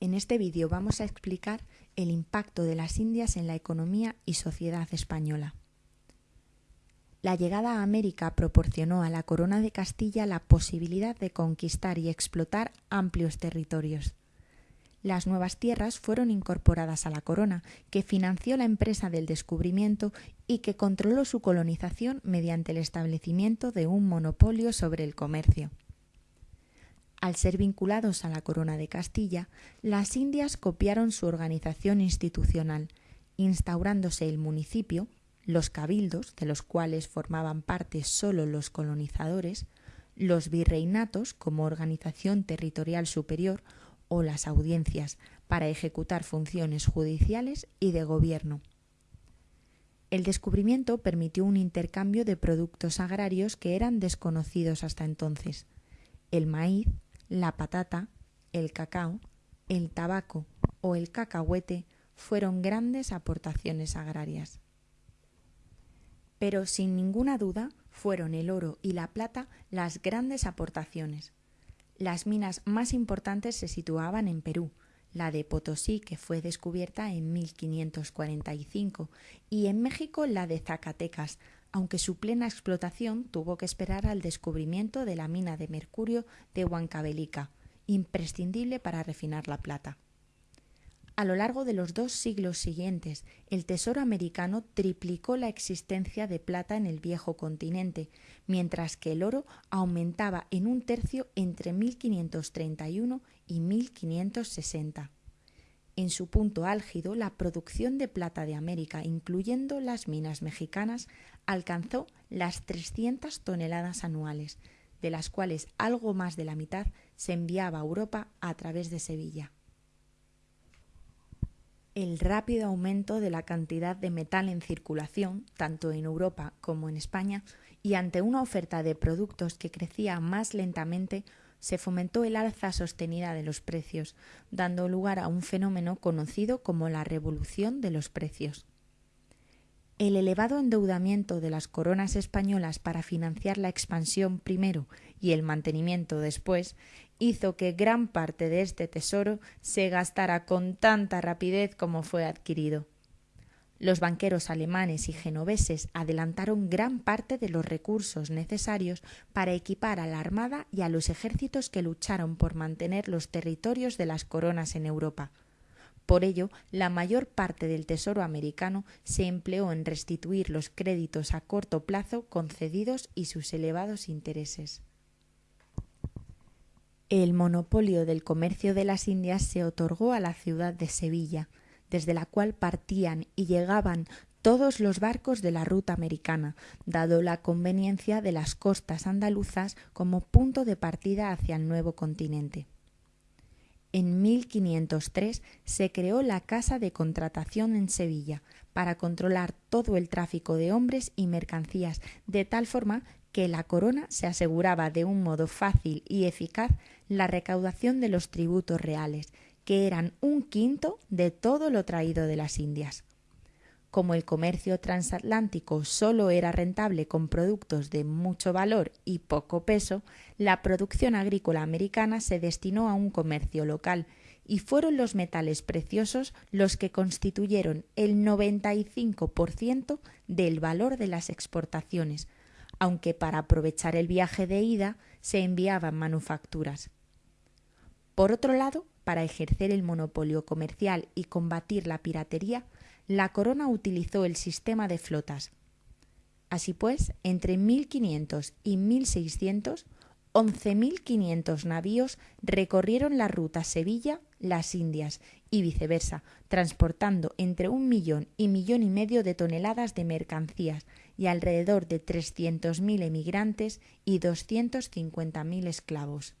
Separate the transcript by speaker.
Speaker 1: En este vídeo vamos a explicar el impacto de las Indias en la economía y sociedad española. La llegada a América proporcionó a la Corona de Castilla la posibilidad de conquistar y explotar amplios territorios. Las nuevas tierras fueron incorporadas a la corona, que financió la empresa del descubrimiento y que controló su colonización mediante el establecimiento de un monopolio sobre el comercio. Al ser vinculados a la corona de Castilla, las Indias copiaron su organización institucional, instaurándose el municipio, los cabildos, de los cuales formaban parte solo los colonizadores, los virreinatos como organización territorial superior o las audiencias para ejecutar funciones judiciales y de gobierno. El descubrimiento permitió un intercambio de productos agrarios que eran desconocidos hasta entonces. El maíz, la patata, el cacao, el tabaco o el cacahuete fueron grandes aportaciones agrarias. Pero sin ninguna duda fueron el oro y la plata las grandes aportaciones. Las minas más importantes se situaban en Perú, la de Potosí, que fue descubierta en 1545, y en México la de Zacatecas, aunque su plena explotación tuvo que esperar al descubrimiento de la mina de mercurio de Huancavelica, imprescindible para refinar la plata. A lo largo de los dos siglos siguientes, el Tesoro americano triplicó la existencia de plata en el viejo continente, mientras que el oro aumentaba en un tercio entre 1531 y 1560. En su punto álgido, la producción de plata de América, incluyendo las minas mexicanas, alcanzó las 300 toneladas anuales, de las cuales algo más de la mitad se enviaba a Europa a través de Sevilla. El rápido aumento de la cantidad de metal en circulación, tanto en Europa como en España, y ante una oferta de productos que crecía más lentamente, se fomentó el alza sostenida de los precios, dando lugar a un fenómeno conocido como la revolución de los precios. El elevado endeudamiento de las coronas españolas para financiar la expansión primero y el mantenimiento después hizo que gran parte de este tesoro se gastara con tanta rapidez como fue adquirido. Los banqueros alemanes y genoveses adelantaron gran parte de los recursos necesarios para equipar a la Armada y a los ejércitos que lucharon por mantener los territorios de las coronas en Europa. Por ello, la mayor parte del Tesoro americano se empleó en restituir los créditos a corto plazo concedidos y sus elevados intereses. El monopolio del comercio de las Indias se otorgó a la ciudad de Sevilla, desde la cual partían y llegaban todos los barcos de la ruta americana, dado la conveniencia de las costas andaluzas como punto de partida hacia el nuevo continente. En 1503 se creó la Casa de Contratación en Sevilla para controlar todo el tráfico de hombres y mercancías, de tal forma que la corona se aseguraba de un modo fácil y eficaz la recaudación de los tributos reales, que eran un quinto de todo lo traído de las Indias. Como el comercio transatlántico solo era rentable con productos de mucho valor y poco peso, la producción agrícola americana se destinó a un comercio local y fueron los metales preciosos los que constituyeron el 95% del valor de las exportaciones, aunque para aprovechar el viaje de ida se enviaban manufacturas. Por otro lado, para ejercer el monopolio comercial y combatir la piratería, la corona utilizó el sistema de flotas. Así pues, entre 1500 y 1600, 11.500 navíos recorrieron la ruta Sevilla-Las Indias y viceversa, transportando entre un millón y millón y medio de toneladas de mercancías y alrededor de 300.000 emigrantes y 250.000 esclavos.